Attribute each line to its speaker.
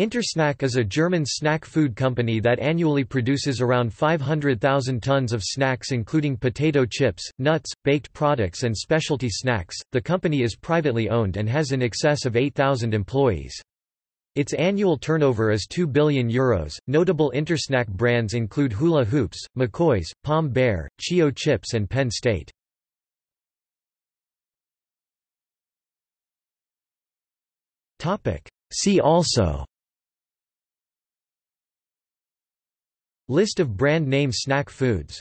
Speaker 1: Intersnack is a German snack food company that annually produces around 500,000 tons of snacks including potato chips, nuts, baked products and specialty snacks. The company is privately owned and has in excess of 8,000 employees. Its annual turnover is 2 billion euros. Notable Intersnack brands include Hula Hoops, McCoy's, Pom-Bär, Chio Chips and Penn State. Topic: See also List of brand name snack foods